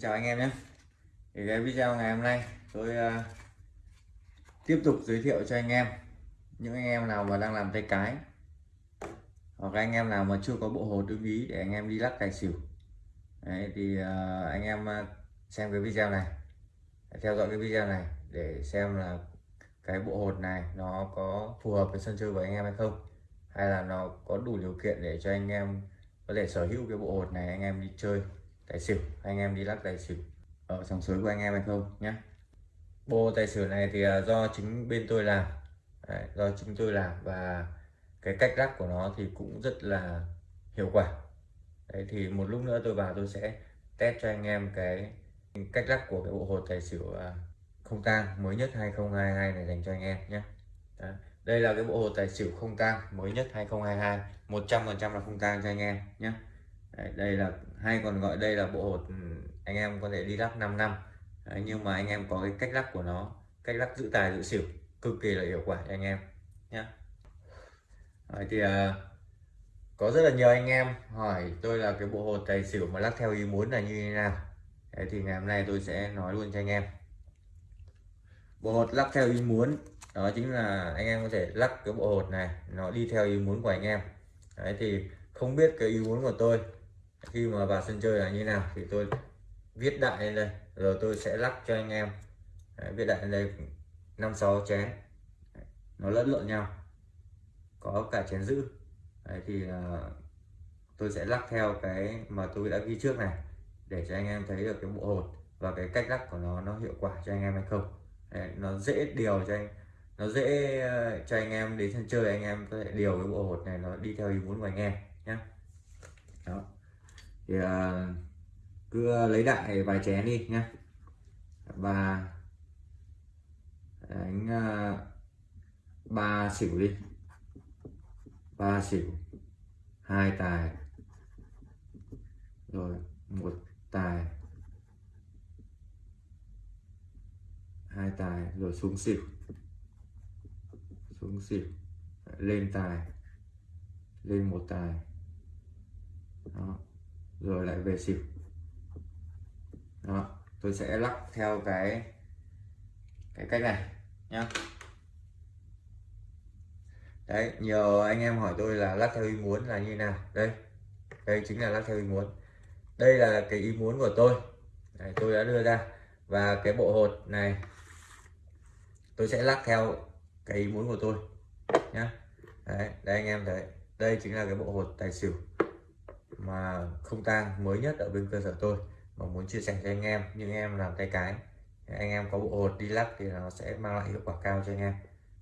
chào anh em nhé. Thì cái video ngày hôm nay tôi uh, tiếp tục giới thiệu cho anh em. Những anh em nào mà đang làm tay cái hoặc anh em nào mà chưa có bộ hồ tương ý để anh em đi lắc tài xỉu. Đấy, thì uh, anh em ờ, xem cái video này theo dõi cái video này để xem là cái bộ hột này nó có phù hợp với sân chơi của anh em hay không hay là nó có đủ điều kiện để cho anh em có thể sở hữu cái bộ hột này anh em đi chơi tài xỉu anh em đi lắc tài xỉu. Ở sòng sới của anh em hay không nhé bộ tài xỉu này thì à, do chính bên tôi làm. Đấy, do chính tôi làm và cái cách lắc của nó thì cũng rất là hiệu quả. Đấy, thì một lúc nữa tôi vào tôi sẽ test cho anh em cái cách lắc của cái bộ hột tài xỉu à, không tang mới nhất 2022 này dành cho anh em nhé Đấy. đây là cái bộ hột tài xỉu không tang mới nhất 2022 100% là không tang cho anh em nhé Đấy, đây là hay còn gọi đây là bộ hột ừ, anh em có thể đi lắc 5 năm. Đấy, nhưng mà anh em có cái cách lắc của nó cách lắc giữ tài giữ xỉu cực kỳ là hiệu quả cho anh em nhé Đấy, thì à, có rất là nhiều anh em hỏi tôi là cái bộ hột tài xỉu mà lắc theo ý muốn là như thế nào. Đấy, thì ngày hôm nay tôi sẽ nói luôn cho anh em. Bộ hột lắc theo ý muốn đó chính là anh em có thể lắc cái bộ hột này nó đi theo ý muốn của anh em. Đấy thì không biết cái ý muốn của tôi khi mà vào sân chơi là như nào thì tôi viết đại lên đây rồi tôi sẽ lắc cho anh em. Đấy, viết đại lên đây năm sáu chén. Đấy, nó lẫn lộn nhau có cả chén giữ. Đấy, thì uh, tôi sẽ lắc theo cái mà tôi đã ghi trước này để cho anh em thấy được cái bộ hột và cái cách lắc của nó nó hiệu quả cho anh em hay không. Đấy, nó dễ điều cho anh nó dễ uh, cho anh em đến sân chơi anh em có thể điều cái bộ hột này nó đi theo ý muốn của anh em nhé đó thì uh, cứ ờ, lấy đại vài chén đi nhé và đánh uh, ba xỉu đi. Ba xỉu hai tài. Rồi một tài. Hai tài rồi xuống xỉu. Xuống xỉu lên tài. Lên một tài. Đó rồi lại về xỉu. Đó tôi sẽ lắc theo cái cái cách này nhá. Đấy nhiều anh em hỏi tôi là lắc theo ý muốn là như nào. Đây đây chính là lắc theo ý muốn. Đây là cái ý muốn của tôi. Đấy, tôi đã đưa ra. Và cái bộ hột này tôi sẽ lắc theo cái ý muốn của tôi nhá. Đấy đây anh em thấy. Đây chính là cái bộ hột tài xỉu mà không tang mới nhất ở bên cơ sở tôi. Mà muốn chia sẻ cho anh em những em làm tay cái. Anh em có bộ hột đi lắc thì nó sẽ mang lại hiệu quả cao cho anh em.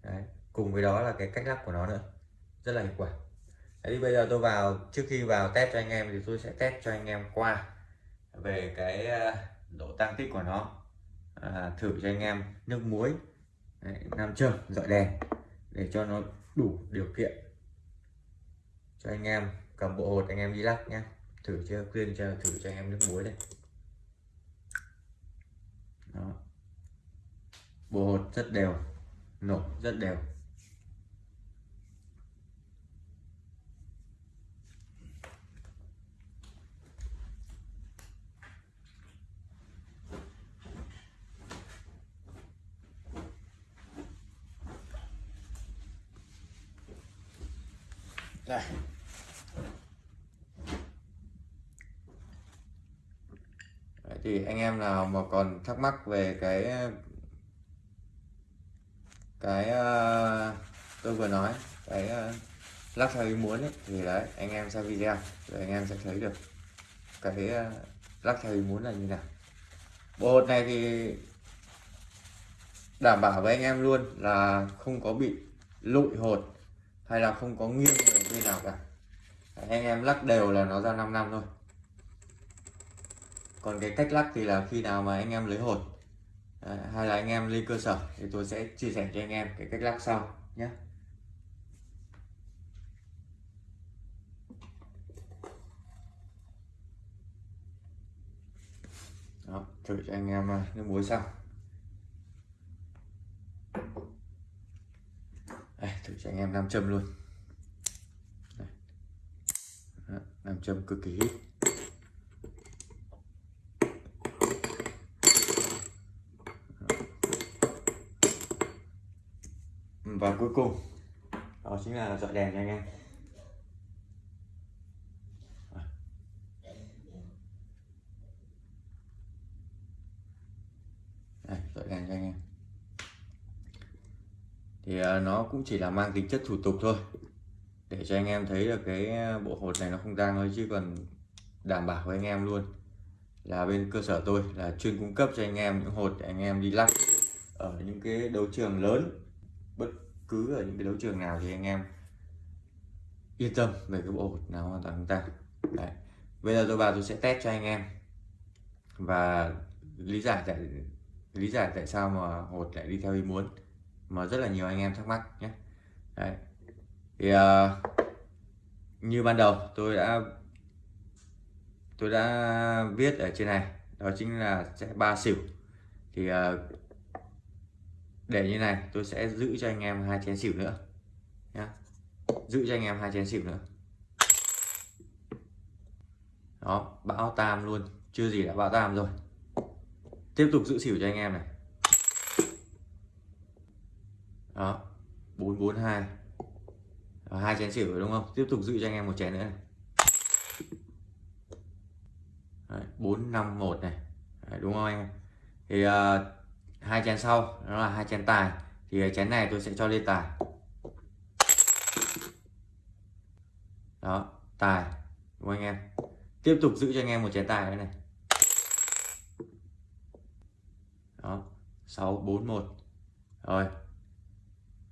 Đấy. cùng với đó là cái cách lắc của nó nữa. Rất là hiệu quả. Đấy, bây giờ tôi vào trước khi vào test cho anh em thì tôi sẽ test cho anh em qua về cái ờ, độ tăng tích của nó. À, thử cho anh em nước muối. Đấy, nam châm dọi đèn để cho nó đủ điều kiện cho anh em cầm bộ hột anh em đi lắc nhé thử chưa? Khuyên cho, thử cho anh em nước muối đây. Đó. bộ hột rất đều. Nổ rất đều. Đây. Thì anh em nào mà còn thắc mắc về cái cái uh, tôi vừa nói cái uh, lắc theo ý muốn ấy, thì đấy anh em xem video rồi anh em sẽ thấy được cái uh, lắc theo ý muốn là như nào. Bộ hột này thì đảm bảo với anh em luôn là không có bị lụi hột hay là không có nghiêng về bên nào cả. Anh em lắc đều là nó ra 5 năm thôi còn cái cách lắc thì là khi nào mà anh em lấy hột à, hay là anh em lên cơ sở thì tôi sẽ chia sẻ cho anh em cái cách lắc sau nhé. Đó, thử cho anh em à, nước muối xong Đây, thử cho anh em nam châm luôn. Nam châm cực kỳ hít. Và cuối cùng đó chính là dọi đèn cho anh em. Đây dọi đèn cho anh em. Thì uh, nó cũng chỉ là mang tính chất thủ tục thôi. Để cho anh em thấy được cái bộ hột này nó không tang thôi chứ còn đảm bảo với anh em luôn. Là bên cơ sở tôi là chuyên cung cấp cho anh em những hột để anh em đi lắc ở những cái đấu trường lớn bất cứ ở những cái đấu trường nào thì anh em yên tâm về cái bộ hột nào hoàn toàn chúng ta. Đấy. Bây giờ tôi vào tôi sẽ test cho anh em. Và lý giải tại lý giải tại sao mà hột lại đi theo ý muốn mà rất là nhiều anh em thắc mắc nhé. Đấy. Thì uh, như ban đầu tôi đã tôi đã viết ở trên này đó chính là sẽ ba xỉu. Thì uh, để như này tôi sẽ giữ cho anh em hai chén xỉu nữa nhá. Giữ cho anh em hai chén xỉu nữa. Đó bão tam luôn. Chưa gì đã bão tam rồi. Tiếp tục giữ xỉu cho anh em này. Đó bốn bốn hai. Hai chén xỉu rồi đúng không? Tiếp tục giữ cho anh em một chén nữa này. Bốn năm một này. Đấy, đúng không anh em? Thì uh, hai chén sau nó là hai chén tài. Thì chén này tôi sẽ cho lên tài. Đó tài đúng không anh em? Tiếp tục giữ cho anh em một chén tài nữa này. Đó sáu bốn một. Rồi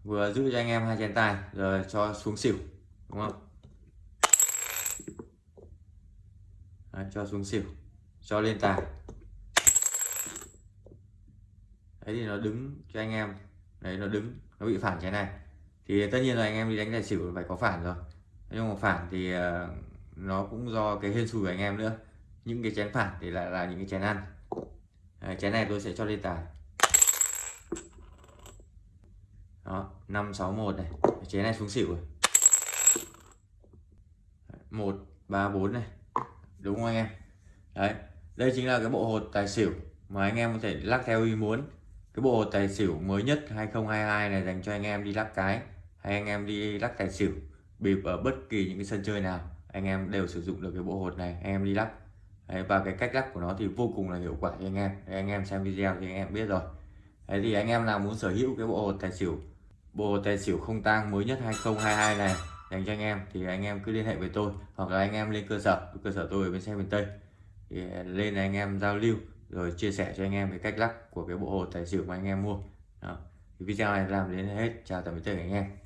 vừa giữ cho anh em hai chén tài rồi cho xuống xỉu đúng không? Đấy, cho xuống xỉu cho lên tài đấy thì nó đứng cho anh em. Đấy nó đứng nó bị phản cái này. Thì tất nhiên là anh em đi đánh tài xỉu phải có phản rồi. Nhưng mà phản thì ờ, nó cũng do cái hên xui của anh em nữa. Những cái chén phản thì lại là những cái chén ăn. Đấy, chén này tôi sẽ cho lên tài. Đó năm sáu một này. Chén này xuống xỉu rồi. Một ba bốn này. Đúng không anh em? Đấy đây chính là cái bộ hột tài xỉu mà anh em có thể lắc theo ý muốn cái bộ tài xỉu mới nhất 2022 này dành cho anh em đi lắc cái hay anh em đi lắc tài xỉu bịp ở bất kỳ những cái sân chơi nào anh em đều sử dụng được cái bộ hột này anh em đi lắc Đấy, và cái cách lắc của nó thì vô cùng là hiệu quả cho anh em Đấy, anh em xem video thì anh em biết rồi Đấy thì anh em nào muốn sở hữu cái bộ hột tài xỉu bộ tài xỉu không tang mới nhất 2022 này dành cho anh em thì anh em cứ liên hệ với tôi hoặc là anh em lên cơ sở cơ sở tôi ở bên xe miền Tây thì lên anh em giao lưu rồi chia sẻ cho anh em cái cách lắc của cái bộ hồ tài xỉu mà anh em mua. Đó. Video này làm đến hết. Chào tạm biệt tất cả anh em.